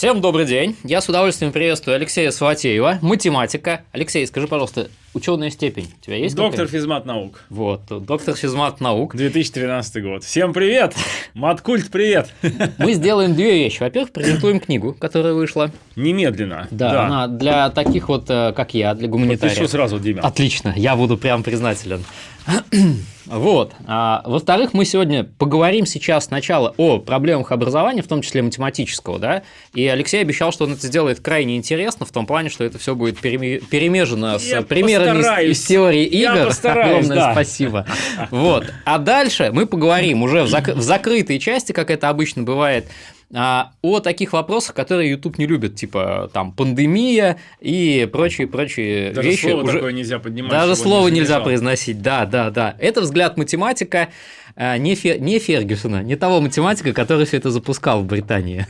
Всем добрый день. Я с удовольствием приветствую Алексея Сватеева, математика. Алексей, скажи, пожалуйста, ученая степень у тебя есть? Доктор физмат наук. Вот, доктор физмат наук. 2013 год. Всем привет! Маткульт, привет! Мы сделаем две вещи. Во-первых, презентуем книгу, которая вышла. Немедленно. Да, да. она для таких вот, э, как я, для гуманитариев. Подпишу сразу, Дима. Отлично, я буду прям признателен. Вот. А, во-вторых, мы сегодня поговорим сейчас сначала о проблемах образования, в том числе математического, да, и Алексей обещал, что он это сделает крайне интересно, в том плане, что это все будет перемежено с примерами из, из теории игр. Я постараюсь, Огромное да. спасибо. Вот. А дальше мы поговорим уже в, зак в закрытой части, как это обычно бывает, а, о таких вопросах, которые YouTube не любит, типа там пандемия и прочие прочие Даже вещи. Слово уже... такое нельзя поднимать. Даже слово не нельзя произносить, да, да, да. Это взгляд математика а, не, Фер... не Фергюсона, не того математика, который все это запускал в Британии.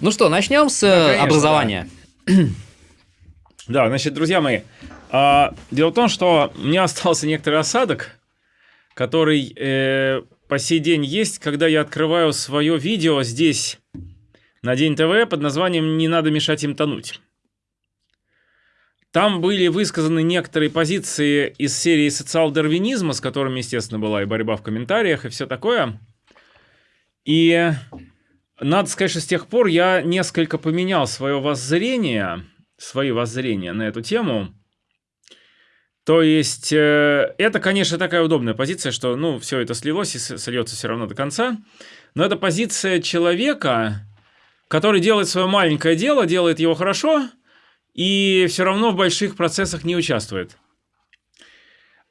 Ну что, начнем с да, конечно, образования. Да. да, значит, друзья мои, а, дело в том, что у меня остался некоторый осадок, который э, по сей день есть, когда я открываю свое видео здесь, на День ТВ, под названием «Не надо мешать им тонуть». Там были высказаны некоторые позиции из серии социал-дарвинизма, с которыми, естественно, была и борьба в комментариях, и все такое. И надо сказать, что с тех пор я несколько поменял свое воззрение, свои воззрения на эту тему. То есть, э, это, конечно, такая удобная позиция, что, ну, все это слилось и сольется все равно до конца. Но это позиция человека, который делает свое маленькое дело, делает его хорошо, и все равно в больших процессах не участвует.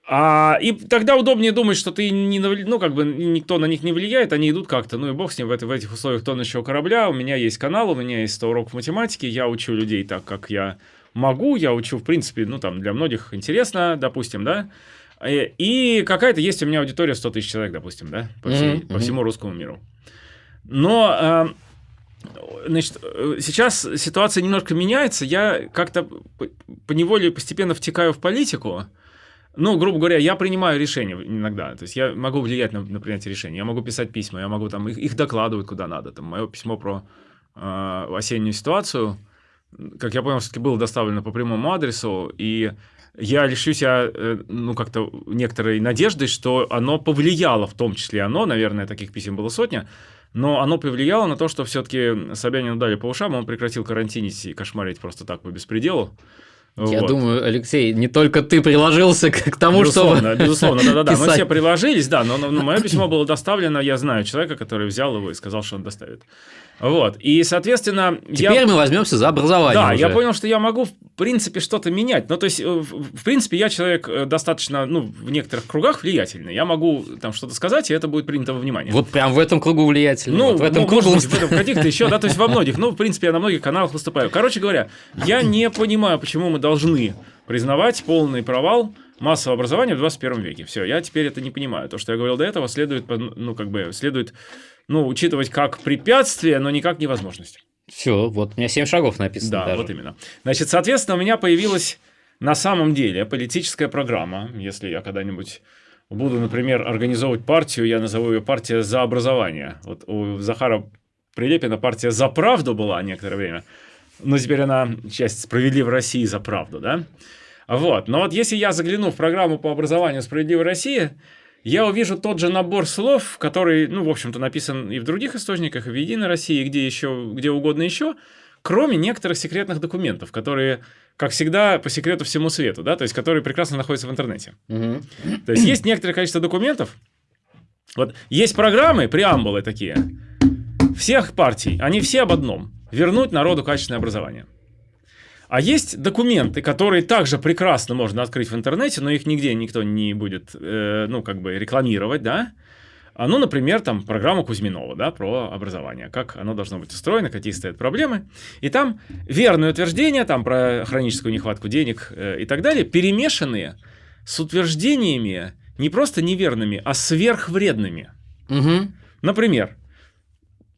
А, и тогда удобнее думать, что ты не, ну, как бы никто на них не влияет, они идут как-то, ну и бог с ним, в, это, в этих условиях тонущего корабля, у меня есть канал, у меня есть 100 уроков математики, я учу людей так, как я могу, я учу, в принципе, ну, там, для многих интересно, допустим, да, э, и какая-то есть у меня аудитория 100 тысяч человек, допустим, да, по, всей, mm-hmm. по всему русскому миру. Но, э, значит, э, сейчас ситуация немножко меняется, я как-то по неволе постепенно втекаю в политику, ну, грубо говоря, я принимаю решения иногда. То есть я могу влиять на, на принятие решений. Я могу писать письма, я могу там их, их докладывать куда надо. Там мое письмо про э, осеннюю ситуацию как я понял, все-таки было доставлено по прямому адресу, и я лишю себя, э, ну, как-то некоторой надежды, что оно повлияло, в том числе оно, наверное, таких писем было сотня, но оно повлияло на то, что все-таки Собянину дали по ушам, он прекратил карантинить и кошмарить просто так по беспределу. Я вот. думаю, Алексей, не только ты приложился к тому, безусловно, чтобы Безусловно, да-да-да. Мы все приложились, да, но, но, но мое письмо было доставлено, я знаю человека, который взял его и сказал, что он доставит. Вот. И, соответственно... Теперь я... мы возьмемся за образование Да, уже. я понял, что я могу, в принципе, что-то менять. Ну, то есть, в принципе, я человек э, достаточно, ну, в некоторых кругах влиятельный. Я могу там что-то сказать, и это будет принято во внимание. Вот прям в этом кругу влиятельный. Ну, вот в этом ну, кругу... Быть, в этом каких-то еще, да, то есть во многих. Ну, в принципе, я на многих каналах выступаю. Короче говоря, я не понимаю, почему мы должны признавать полный провал массового образования в 21 веке. Все, я теперь это не понимаю. То, что я говорил до этого, следует, ну, как бы, следует ну, учитывать как препятствие, но никак невозможность. Все, вот у меня 7 шагов написано. Да, даже. вот именно. Значит, соответственно, у меня появилась на самом деле политическая программа. Если я когда-нибудь буду, например, организовывать партию, я назову ее партия за образование. Вот у Захара Прилепина партия за правду была некоторое время. Но теперь она часть справедливой России за правду, да? Вот. Но вот если я загляну в программу по образованию справедливой России, я увижу тот же набор слов, который, ну, в общем-то, написан и в других источниках, и в «Единой России», и где, еще, где угодно еще, кроме некоторых секретных документов, которые, как всегда, по секрету всему свету, да, то есть, которые прекрасно находятся в интернете. Угу. То есть, есть некоторое количество документов, вот, есть программы, преамбулы такие, всех партий, они все об одном – вернуть народу качественное образование. А есть документы, которые также прекрасно можно открыть в интернете, но их нигде никто не будет, э, ну, как бы рекламировать, да? А, ну, например, там программа Кузьминова, да, про образование, как оно должно быть устроено, какие стоят проблемы. И там верные утверждения, там про хроническую нехватку денег э, и так далее, перемешанные с утверждениями не просто неверными, а сверхвредными. Угу. Например,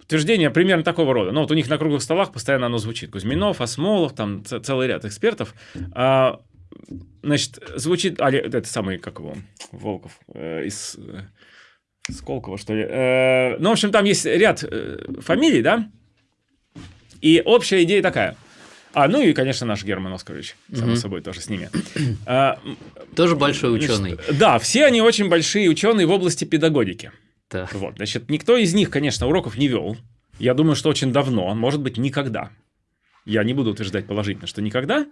утверждение примерно такого рода. Ну, вот у них на круглых столах постоянно оно звучит. Кузьминов, Осмолов, там целый ряд экспертов. А, значит, звучит... А, это самый, как его, Волков, э, из... Э, Сколково, что ли. Э, ну, в общем, там есть ряд э, фамилий, да? И общая идея такая. А, ну и, конечно, наш Герман Оскарович, само Мгм. собой, тоже с ними. А, Тоже большой ученый. значит, Да, все они очень большие ученые в области педагогики. Так. Вот, значит, никто из них, конечно, уроков не вел. Я думаю, что очень давно, может быть, никогда. Я не буду утверждать положительно, что никогда,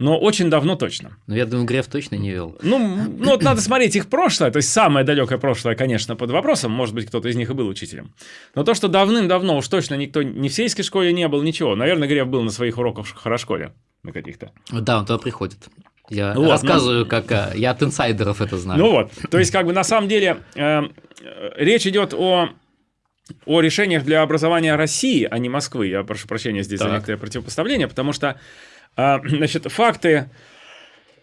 но очень давно точно. Ну, я думаю, Греф точно не вел. Ну, ну вот надо смотреть их прошлое, то есть самое далекое прошлое, конечно, под вопросом, может быть, кто-то из них и был учителем. Но то, что давным-давно уж точно никто ни в сельской школе не был, ничего. Наверное, Греф был на своих уроках в хорошколе, на каких-то. Да, он туда приходит. Я Ну вот, рассказываю, как а, я от инсайдеров это знаю. Ну вот, то есть как бы на самом деле э, э, речь идет о о решениях для образования России, а не Москвы. Я прошу прощения здесь за Так. некоторое противопоставление, потому что, э, значит, факты,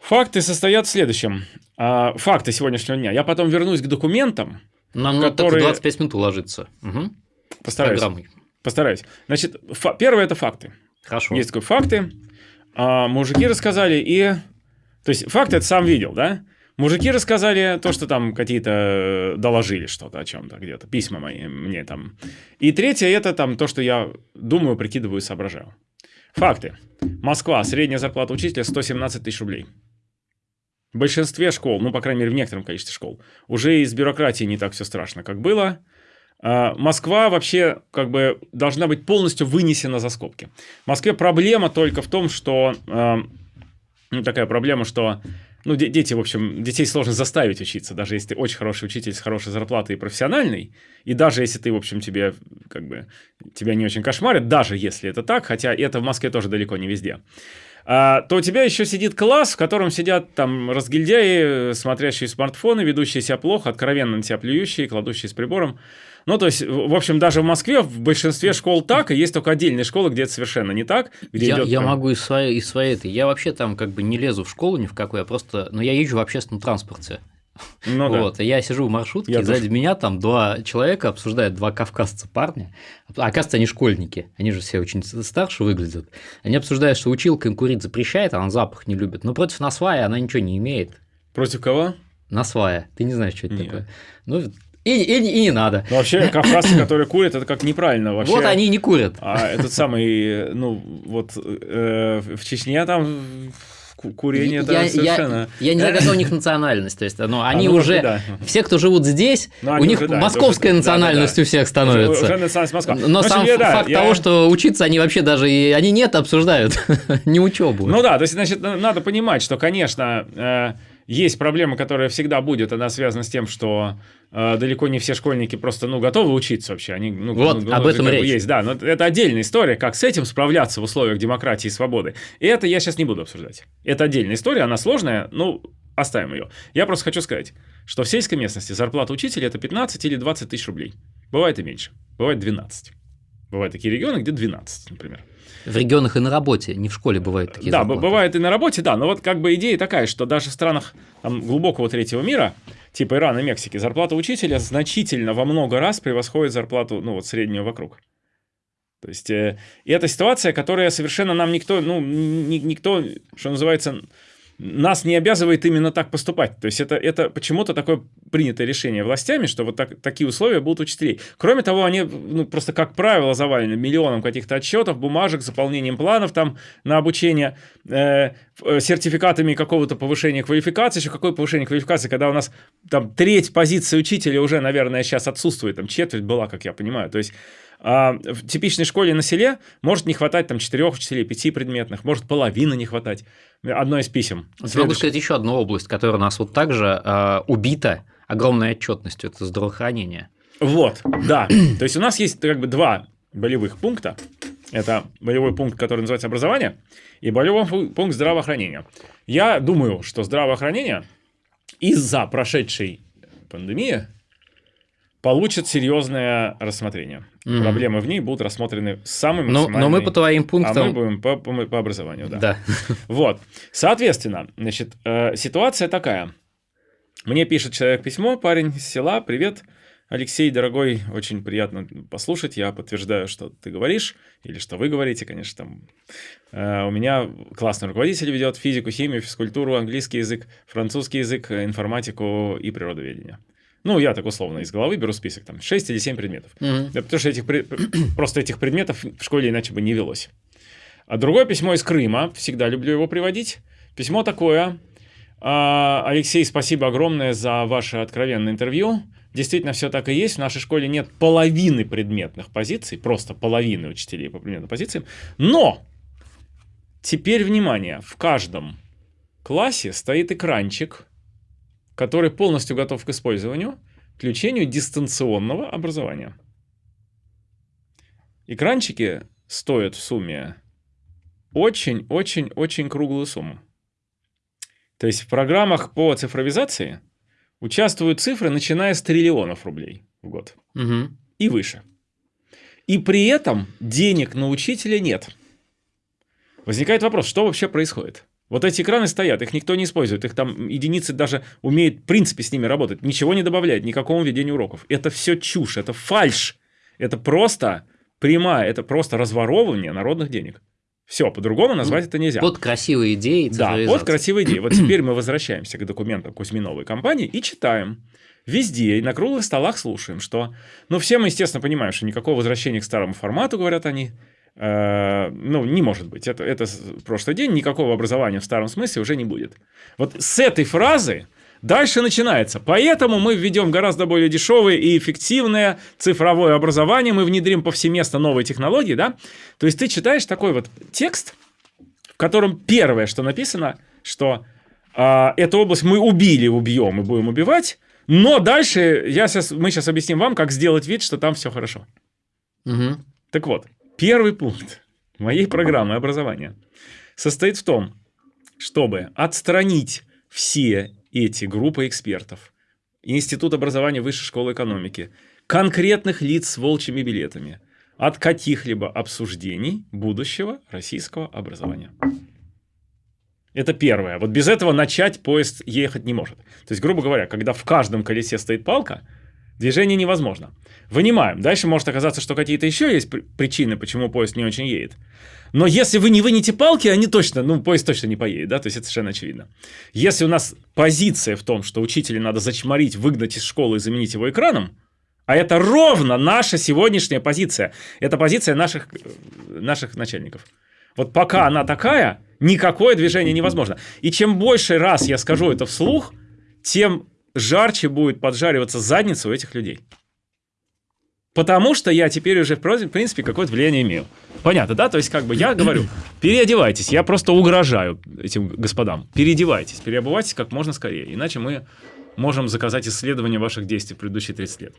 факты состоят в следующем. Факты сегодняшнего дня. Я потом вернусь к документам, Нам надо которые- так 25 минут уложиться. Мгм. постараюсь. Программой. Постараюсь. Значит, фа- первое это факты. Хорошо. Есть такие факты. а, мужики рассказали и... То есть факты это сам видел, да? Мужики рассказали то, что там какие-то э, доложили что-то о чем-то где-то, письма мои мне там. И третье это там то, что я думаю, прикидываю, соображаю. Факты. Москва, средняя зарплата учителя 117 тысяч рублей. В большинстве школ, ну, по крайней мере, в некотором количестве школ, уже из бюрократии не так все страшно, как было. А, Москва вообще как бы должна быть полностью вынесена за скобки. В Москве проблема только в том, что э, ну, такая проблема, что ну, де- дети, в общем, детей сложно заставить учиться, даже если ты очень хороший учитель с хорошей зарплатой и профессиональный, и даже если ты, в общем, тебе как бы тебя не очень кошмарит, даже если это так, хотя это в Москве тоже далеко не везде, а, то у тебя еще сидит класс, в котором сидят там разгильдяи, смотрящие смартфоны, ведущие себя плохо, откровенно на тебя плюющие, кладущие с прибором. Ну, то есть, в общем, даже в Москве в большинстве школ так, и есть только отдельные школы, где это совершенно не так. Где Я, идет я прям- могу из своей, из своей этой. Я вообще там как бы не лезу в школу ни в какую, я просто. Но я езжу в общественном транспорте. Ну, вот. И я сижу в маршрутке, Я сзади тоже. меня там два человека обсуждают, два кавказца парня. А оказывается, они школьники. Они же все очень старше выглядят. Они обсуждают, что училка им курить запрещает, а она запах не любит. Но против насвая она ничего не имеет. Против кого? Насвая. Ты не знаешь, что это Нет. такое. Ну, и, и, и не надо. Ну, вообще, кавказцы, которые курят, это как неправильно вообще. Вот они и не курят. А этот самый, ну, вот э, в Чечне там ку- курение я, я- совершенно... я не знаю, какая у них национальность. То есть, ну, они ну, может уже, да. все, кто живут здесь, Ну, у них уже, да, московская уже- национальность да-да-да. у всех Уже, становится. уже национальность Москва. Но Ну, общем, сам я- да, факт я- того, что учиться они вообще даже и они нет обсуждают, не учебу. Ну да, то есть, значит, на- надо понимать, что, конечно, э, есть проблема, которая всегда будет, она связана с тем, что э, далеко не все школьники просто, ну, готовы учиться вообще. Они, ну, Вот, ну, об ну, этом речь. Есть, да, но это отдельная история, как с этим справляться в условиях демократии и свободы. И это я сейчас не буду обсуждать. Это отдельная история, она сложная, ну, оставим ее. Я просто хочу сказать, что в сельской местности зарплата учителя это 15 или 20 тысяч рублей. Бывает и меньше, бывает 12. Бывают такие регионы, где 12, например. В регионах и на работе, не в школе бывают такие Да, зарплаты. бывает и на работе, да, но вот как бы идея такая, что даже в странах там, глубокого третьего мира, типа Ирана и Мексики, зарплата учителя значительно во много раз превосходит зарплату, ну вот среднюю вокруг. То есть, э, и это ситуация, которая совершенно нам никто, ну, ни- никто, что называется, нас не обязывает именно так поступать. То есть это, это почему-то такое принятое решение властями, что вот так- такие условия будут учителей. Кроме того, они ну, просто, как правило, завалены миллионом каких-то отчетов, бумажек, заполнением планов там на обучение, э, э, сертификатами какого-то повышения квалификации. Еще какое повышение квалификации, когда у нас там треть позиции учителя уже, наверное, сейчас отсутствует, там четверть была, как я понимаю. То есть а, в типичной школе на селе может не хватать там четырех учителей, пяти предметных, может половины не хватать. Одно из писем. Я могу Следующее. сказать еще одну область, которая у нас вот также э, убита огромной отчетностью, это здравоохранение. Вот, да. То есть у нас есть как бы два болевых пункта. Это болевой пункт, который называется образование, и болевой пу- пункт здравоохранения. Я думаю, что здравоохранение из-за прошедшей пандемии получит серьезное рассмотрение. Мгм. Проблемы в ней будут рассмотрены самым Но, но мы по твоим А пунктам... мы будем по, по- по образованию, да. Да. Вот. Соответственно, значит, э, ситуация такая. Мне пишет человек письмо, парень из села. Привет, Алексей, дорогой, очень приятно послушать. Я подтверждаю, что ты говоришь, или что вы говорите, конечно, там. Э, у меня классный руководитель ведет физику, химию, физкультуру, английский язык, французский язык, информатику и природоведение. Ну, я так условно из головы беру список, там 6 или 7 предметов. Мгм. Да, Потому что этих, просто этих предметов в школе иначе бы не велось. А другое письмо из Крыма, всегда люблю его приводить. Письмо такое. А, Алексей, спасибо огромное за ваше откровенное интервью. Действительно, все так и есть. В нашей школе нет половины предметных позиций, просто половины учителей по предметным позициям. Но, теперь внимание, в каждом классе стоит экранчик, который полностью готов к использованию, включению дистанционного образования. Экранчики стоят в сумме очень-очень-очень круглую сумму. То есть в программах по цифровизации участвуют цифры, начиная с триллионов рублей в год Мгм. и выше. И при этом денег на учителя нет. Возникает вопрос, что вообще происходит? Вот эти экраны стоят, их никто не использует, их там единицы даже умеют в принципе с ними работать, ничего не добавляет, никакому ведению уроков. Это все чушь, это фальш, это просто прямая, это просто разворовывание народных денег. Все, по-другому назвать это нельзя. Под красивые идеи Да, вот красивая идея. Вот теперь мы возвращаемся к документам Кузьминовой компании и читаем. Везде и на круглых столах слушаем, что... Ну, все мы, естественно, понимаем, что никакого возвращения к старому формату, говорят они, ну, не может быть. Это, это прошлый день, никакого образования в старом смысле уже не будет. Вот с этой фразы дальше начинается. Поэтому мы введем гораздо более дешевое и эффективное цифровое образование, мы внедрим повсеместно новые технологии, да? То есть ты читаешь такой вот текст, в котором первое, что написано, что а, эту область мы убили, убьем и будем убивать, но дальше я сейчас, мы сейчас объясним вам, как сделать вид, что там все хорошо. Мгм. Так вот, первый пункт моей программы образования состоит в том, чтобы отстранить все эти группы экспертов, Институт образования Высшей школы экономики, конкретных лиц с волчьими билетами от каких-либо обсуждений будущего российского образования. Это первое. Вот без этого начать поезд ехать не может. То есть, грубо говоря, когда в каждом колесе стоит палка, движение невозможно. Вынимаем. Дальше может оказаться, что какие-то еще есть при- причины, почему поезд не очень едет. Но если вы не вынете палки, они точно, ну, поезд точно не поедет, да, то есть это совершенно очевидно. Если у нас позиция в том, что учителя надо зачморить, выгнать из школы и заменить его экраном, а это ровно наша сегодняшняя позиция. Это позиция наших, э, наших начальников. Вот пока она такая, никакое движение невозможно. И чем больше раз я скажу это вслух, тем жарче будет поджариваться задница у этих людей. Потому что я теперь уже, в принципе, какое-то влияние имею. Понятно, да? То есть, как бы я говорю, переодевайтесь. Я просто угрожаю этим господам. Переодевайтесь, переобувайтесь как можно скорее. Иначе мы можем заказать исследование ваших действий в предыдущие 30 лет.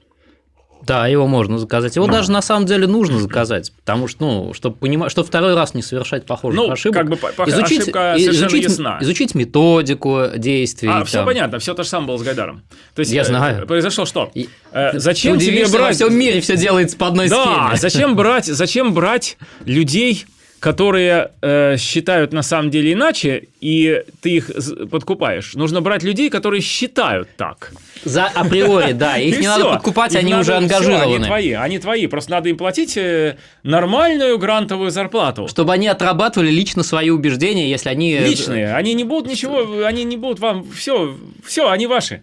Да, его можно заказать. Его Ну. даже на самом деле нужно заказать, потому что, ну, чтобы понимать, чтобы второй раз не совершать похожих Ну, ошибок. как бы по- по- изучить, ошибка изучить, ясна. изучить методику действий. А, все там. понятно, все то же самое было с Гайдаром. То есть, Я э, знаю. Произошло что? И- Э, зачем тебе удивишься, во брать... всем мире все делается по одной Да, схеме. зачем брать, зачем брать людей, которые э, считают на самом деле иначе, и ты их подкупаешь? Нужно брать людей, которые считают так. За априори, да, их не надо подкупать, они уже ангажированы. они твои, они твои. Просто надо им платить э, нормальную грантовую зарплату. Чтобы они отрабатывали лично свои убеждения, если они... э, Личные. Они не будут ничего, они не будут вам... Все, все, они ваши.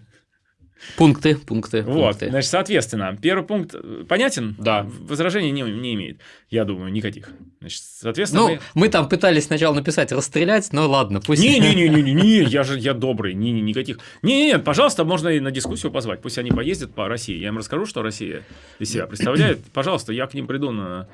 Пункты, пункты, Вот, пункты. значит, соответственно, первый пункт э, понятен? Да. Возражений не, не имеет, я думаю, никаких. Значит, соответственно, Ну, мы... мы там пытались сначала написать расстрелять, но ладно, пусть... Не-не-не-не-не, я же я добрый, не, не, никаких. Не-не-не, пожалуйста, можно и на дискуссию позвать. Пусть они поездят по России. Я им расскажу, что Россия из себя представляет. Пожалуйста, я к ним приду на.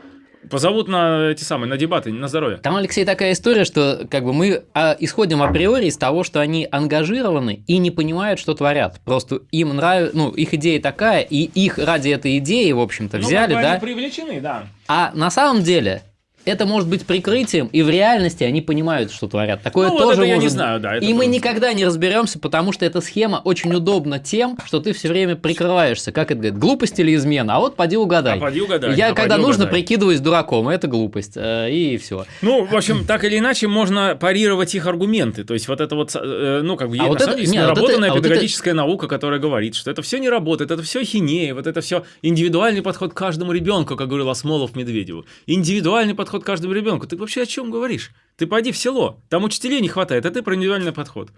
Позовут на эти самые, на дебаты, на здоровье. Там, Алексей, такая история, что как бы мы а, исходим априори из того, что они ангажированы и не понимают, что творят. Просто им нравится, ну, их идея такая, и их ради этой идеи, в общем-то, Ну, взяли, да. Они привлечены, да. А на самом деле это может быть прикрытием, и в реальности они понимают, что творят. Такое Ну, вот тоже это я не может знаю, да, это и мы тоже. никогда не разберемся, потому что эта схема очень удобна тем, что ты все время прикрываешься. Как это говорит, глупость или измена? А вот поди угадай. А поди угадай, Я а когда поди нужно угадай. прикидываюсь дураком, это глупость. э, И все. Ну, в общем, так или иначе, можно парировать их аргументы. То есть, вот это вот, э, ну, как бы, А вот это- деле, не, а вот наработанная это- а вот это- педагогическая наука, которая говорит, что это все не работает, это все хинея, вот это все индивидуальный подход к каждому ребенку, как говорил Осмолов Медведеву. Индивидуальный подход к каждому ребенку. Ты вообще о чем говоришь? Ты пойди в село, там учителей не хватает, а ты про индивидуальный подход.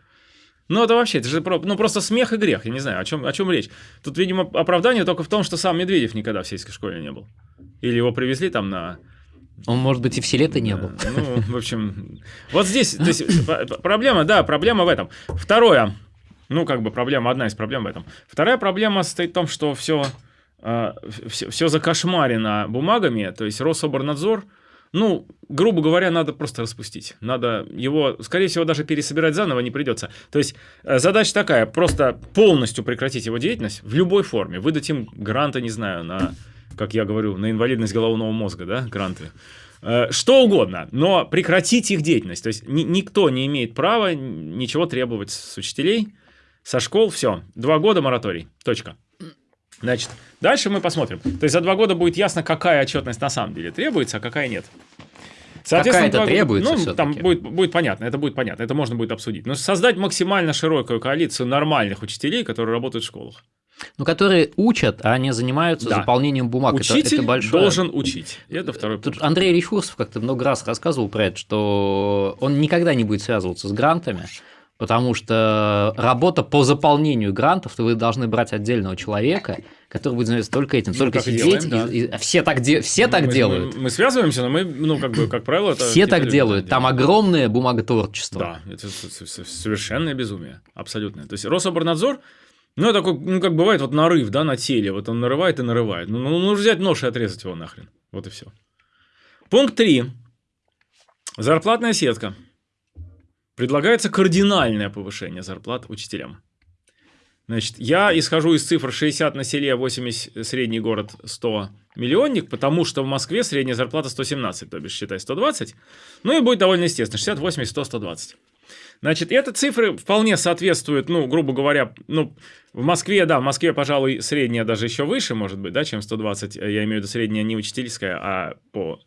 Ну, это вообще, это же про, ну, просто смех и грех, я не знаю, о чем, о чем речь. Тут, видимо, оправдание только в том, что сам Медведев никогда в сельской школе не был. Или его привезли там на... Он, может быть, и в селе-то не был. Ну, в общем, вот здесь то есть, проблема, да, проблема в этом. Второе, ну, как бы проблема, одна из проблем в этом. Вторая проблема состоит в том, что все, э, все, все закошмарено бумагами, то есть Рособорнадзор, ну, грубо говоря, надо просто распустить. Надо его, скорее всего, даже пересобирать заново не придется. То есть э, задача такая, просто полностью прекратить его деятельность в любой форме. Выдать им гранты, не знаю, на, как я говорю, на инвалидность головного мозга, да, гранты. Э, что угодно, но прекратить их деятельность. То есть ни, никто не имеет права ничего требовать с учителей, со школ, все. Два года мораторий, точка. Значит, дальше мы посмотрим. То есть за два года будет ясно, какая отчетность на самом деле требуется, а какая нет. Соответственно, Какая-то требуется Ну, там будет, будет понятно, это будет понятно, это можно будет обсудить. Но создать максимально широкую коалицию нормальных учителей, которые работают в школах. Ну, которые учат, а не занимаются да. заполнением бумаг. Учитель это, это большое... должен учить. Это второй Тут пункт. Андрей Речкурсов как-то много раз рассказывал про это, что он никогда не будет связываться с грантами, потому что работа по заполнению грантов, то вы должны брать отдельного человека, который будет заниматься только этим, ну, только сидеть. Делаем, да. и, и, все так, де, все так мы, делают. Мы, мы связываемся, но мы, ну, как бы, как правило, это... Все так делают. Там огромное бумаготворчество. Да, это совершенное безумие, абсолютно. То есть Рособорнадзор, ну, это такой, ну, как бывает, вот нарыв, да, на теле, вот он нарывает и нарывает. Ну, ну нужно взять нож и отрезать его нахрен. Вот и все. Пункт 3. Зарплатная сетка. Предлагается кардинальное повышение зарплат учителям. Значит, я исхожу из цифр 60 на селе, 80 средний город 100 миллионник, потому что в Москве средняя зарплата 117, то бишь считай 120. Ну и будет довольно естественно, 60, 80, 100, 120. Значит, эти цифры вполне соответствуют, ну, грубо говоря, ну, в Москве, да, в Москве, пожалуй, средняя даже еще выше, может быть, да, чем 120, я имею в виду средняя не учительская, а по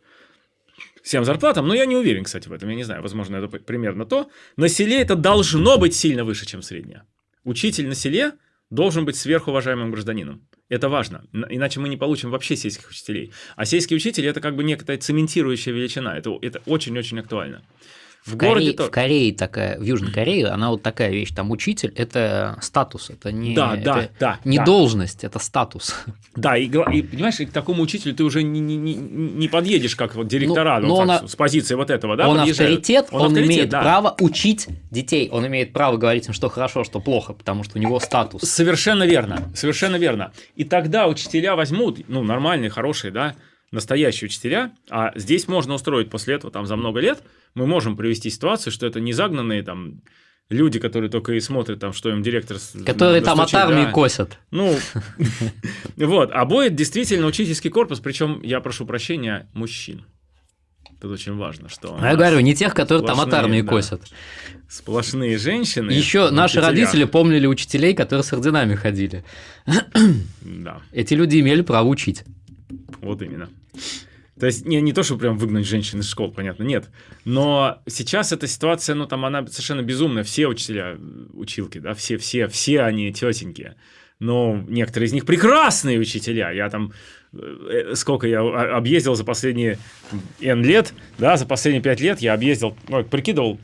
всем зарплатам, но я не уверен, кстати, в этом, я не знаю, возможно, это примерно то. На селе это должно быть сильно выше, чем средняя. Учитель на селе должен быть сверхуважаемым гражданином. Это важно, иначе мы не получим вообще сельских учителей. А сельский учитель – это как бы некая цементирующая величина, это очень-очень актуально. В, в городе Корее, то... В Корее такая, в Южной Корее, она вот такая вещь, там учитель – это статус, это не, да, это да, да, не да. должность, это статус. Да, и, и понимаешь, к такому учителю ты уже не, не, не, подъедешь, как вот директора, ну, так, с позиции вот этого, да, Он авторитет, он, он авторитет, имеет да. право учить детей, он имеет право говорить им, что хорошо, что плохо, потому что у него статус. Совершенно верно, совершенно верно. И тогда учителя возьмут, ну, нормальные, хорошие, да, настоящие учителя, а здесь можно устроить после этого там за много лет, мы можем привести ситуацию, что это не загнанные там люди, которые только и смотрят, там, что им директор... Которые там от армии да. косят. Ну, вот. А будет действительно учительский корпус, причем, я прошу прощения, мужчин. Это очень важно, что... Я говорю, не тех, которые там от армии да, косят. Сплошные женщины. Еще наши родители помнили учителей, которые с орденами ходили. Да. Эти люди имели право учить. Вот именно. То есть не, не то, чтобы прям выгнать женщин из школ, понятно, нет. Но сейчас эта ситуация, ну там она совершенно безумная. Все учителя, училки, да, все, все, все они тетеньки. Но некоторые из них прекрасные учителя. Я там э, сколько я объездил за последние N лет, да, за последние 5 лет я объездил, ну, прикидывал,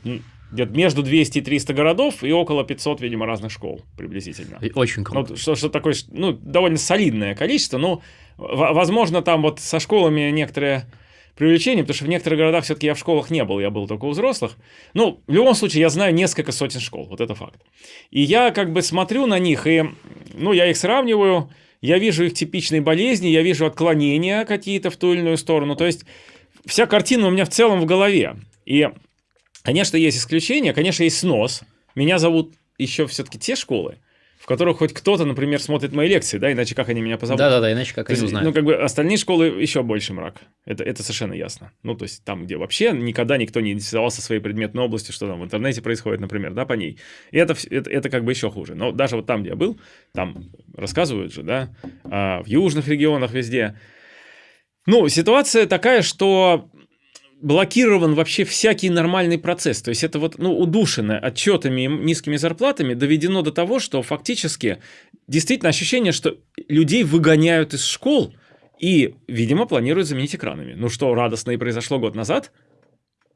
где-то между 200 и 300 городов и около 500, видимо, разных школ приблизительно. Очень круто. Ну, что, что такое, ну, довольно солидное количество, но Возможно, там вот со школами некоторые привлечение, потому что в некоторых городах все-таки я в школах не был, я был только у взрослых. Ну, в любом случае, я знаю несколько сотен школ, вот это факт. И я как бы смотрю на них, и, ну, я их сравниваю, я вижу их типичные болезни, я вижу отклонения какие-то в ту или иную сторону, то есть вся картина у меня в целом в голове. И, конечно, есть исключения, конечно, есть снос. Меня зовут еще все-таки те школы, в которых хоть кто-то, например, смотрит мои лекции, да, иначе как они меня позовут? Да-да-да, иначе как они узнают. Ну, как бы остальные школы еще больше мрак. Это, это совершенно ясно. Ну, то есть там, где вообще никогда никто не интересовался своей предметной областью, что там в интернете происходит, например, да, по ней. И это, это, это как бы еще хуже. Но даже вот там, где я был, там рассказывают же, да, а в южных регионах везде. Ну, ситуация такая, что блокирован вообще всякий нормальный процесс. То есть это вот ну, удушено отчетами и низкими зарплатами доведено до того, что фактически действительно ощущение, что людей выгоняют из школ и, видимо, планируют заменить экранами. Ну что радостно и произошло год назад,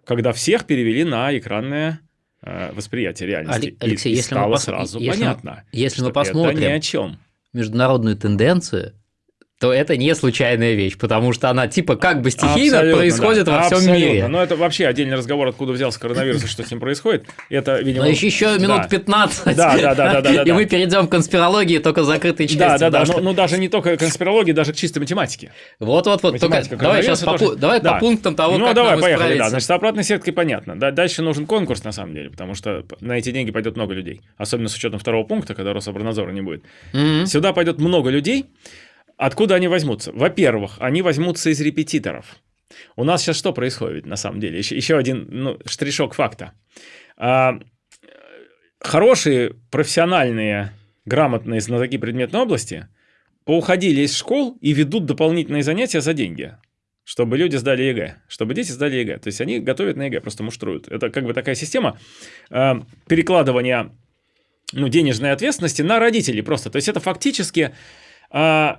когда всех перевели на экранное э, восприятие реальности. Алексей, и, если стало мы пос... сразу если понятно, мы, если мы посмотрим это ни о чем. международную тенденцию, то это не случайная вещь, потому что она типа как бы стихийно Абсолютно, происходит да, во всем абсолютно. мире. Но это вообще отдельный разговор, откуда взялся коронавирус и что с ним происходит. Это, видимо, Но еще, еще минут да. 15. Да, да, да, да, да, И мы перейдем к конспирологии только закрытой части. Да, да, да. Но, что- но даже не только конспирологии, даже к чистой математике. Вот, вот, вот. Давай сейчас давай Да. по пунктам того, ну, давай, поехали, да. Значит, обратной сеткой понятно. Да, дальше нужен конкурс, на самом деле, потому что на эти деньги пойдет много людей. Особенно с учетом второго пункта, когда Рособорнадзора не будет. Сюда пойдет много людей. Откуда они возьмутся? Во-первых, они возьмутся из репетиторов. У нас сейчас что происходит на самом деле? Еще, еще один ну, штришок факта. А, хорошие, профессиональные, грамотные знатоки предметной области поуходили из школ и ведут дополнительные занятия за деньги. Чтобы люди сдали ЕГЭ, чтобы дети сдали ЕГЭ. То есть они готовят на ЕГЭ, просто муштруют. Это как бы такая система э, перекладывания ну, денежной ответственности на родителей просто. То есть это фактически а,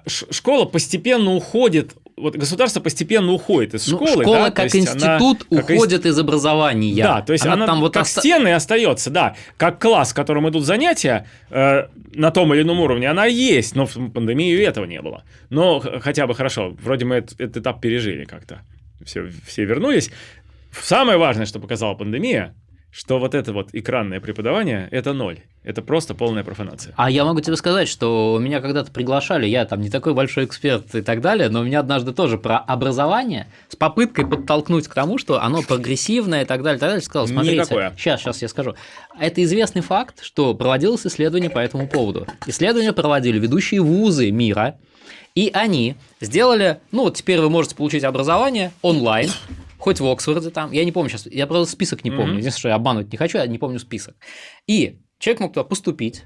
школа постепенно уходит, вот государство постепенно уходит из Ну, школы. школа да, как есть она институт как уходит из образования. Да, то есть она, там вот как оста- стены остается, да, как класс, в котором идут занятия э, на том или ином уровне, она есть, но в пандемию этого не было. Но хотя бы хорошо, вроде мы этот, этот этап пережили как-то, все, все вернулись. Самое важное, что показала пандемия, что вот это вот экранное преподавание – это ноль, это просто полная профанация. А я могу тебе сказать, что меня когда-то приглашали, я там не такой большой эксперт и так далее, но меня однажды тоже про образование с попыткой подтолкнуть к тому, что оно прогрессивное и так далее, и так далее, сказал, смотрите, Никакое. сейчас, сейчас я скажу. Это известный факт, что проводилось исследование по этому поводу. Исследования проводили ведущие вузы мира, и они сделали, ну вот теперь вы можете получить образование онлайн, хоть в Оксфорде там, я не помню сейчас, я просто список не помню, Мгм. единственное, что я обманывать не хочу, я не помню список. И человек мог туда поступить,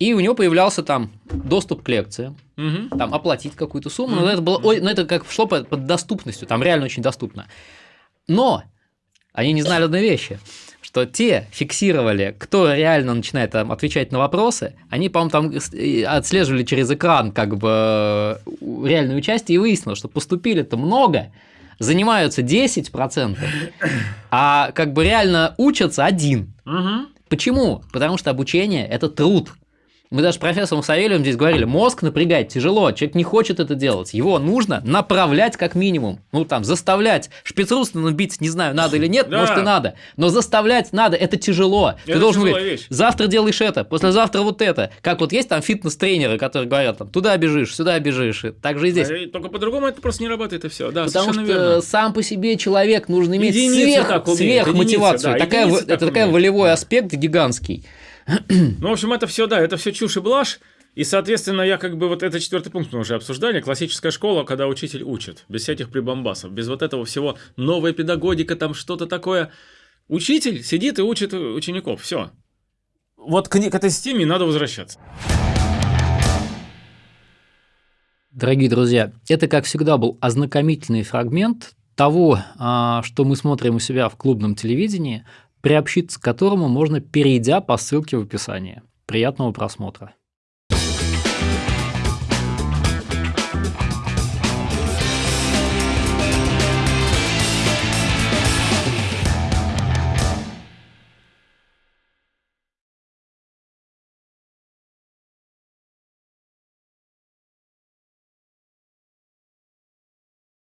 и у него появлялся там доступ к лекциям, Мгм. там оплатить какую-то сумму, но это было, ой, ну это как шло под, под доступностью, там реально очень доступно. Но они не знали одной вещи, что те фиксировали, кто реально начинает там, отвечать на вопросы, они, по-моему, там отслеживали через экран как бы э, реальное участие и выяснилось, что поступили-то много, занимаются 10%, а как бы реально учатся один. Мгм. Почему? Потому что обучение – это труд. Мы даже с профессором Савельевым здесь говорили, мозг напрягать тяжело, человек не хочет это делать, его нужно направлять как минимум, ну там заставлять, Шпицрустена бить, не знаю, надо или нет, Да. может и надо, но заставлять надо, это тяжело. Ты Это должен тяжелая говорить, вещь. завтра делаешь это, послезавтра вот это. Как вот есть там фитнес-тренеры, которые говорят, там, туда бежишь, сюда бежишь, и так же и здесь. А, Только по-другому это просто не работает, и все. Да, Потому что верно. сам по себе человек нужно иметь Единицы сверх, так единицы, да, такая, единицы так это такой умеют, волевой аспект гигантский. Ну, в общем, это все, да, это все чушь и блажь. И, соответственно, я как бы вот это четвертый пункт мы уже обсуждали. Классическая школа, когда учитель учит, без всяких прибамбасов, без вот этого всего новая педагогика, там что-то такое. Учитель сидит и учит учеников. Все. Вот к, к этой системе надо возвращаться. Дорогие друзья, это, как всегда, был ознакомительный фрагмент того, а, что мы смотрим у себя в клубном телевидении, приобщиться к которому можно, перейдя по ссылке в описании. Приятного просмотра.